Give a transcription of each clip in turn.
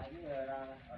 Tám.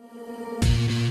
Bye.